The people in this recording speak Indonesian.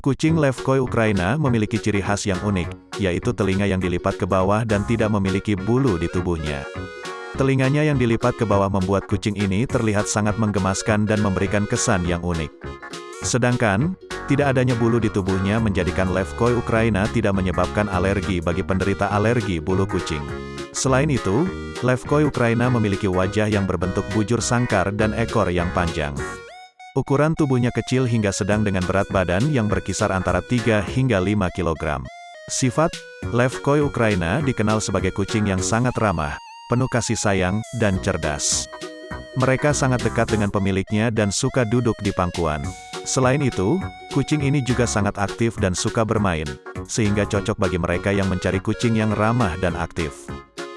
Kucing Levkoi Ukraina memiliki ciri khas yang unik, yaitu telinga yang dilipat ke bawah dan tidak memiliki bulu di tubuhnya. Telinganya yang dilipat ke bawah membuat kucing ini terlihat sangat menggemaskan dan memberikan kesan yang unik. Sedangkan, tidak adanya bulu di tubuhnya menjadikan Levkoi Ukraina tidak menyebabkan alergi bagi penderita alergi bulu kucing. Selain itu, Levkoi Ukraina memiliki wajah yang berbentuk bujur sangkar dan ekor yang panjang. Ukuran tubuhnya kecil hingga sedang dengan berat badan yang berkisar antara 3 hingga 5 kg. Sifat, Levkoi Ukraina dikenal sebagai kucing yang sangat ramah, penuh kasih sayang, dan cerdas. Mereka sangat dekat dengan pemiliknya dan suka duduk di pangkuan. Selain itu, kucing ini juga sangat aktif dan suka bermain, sehingga cocok bagi mereka yang mencari kucing yang ramah dan aktif.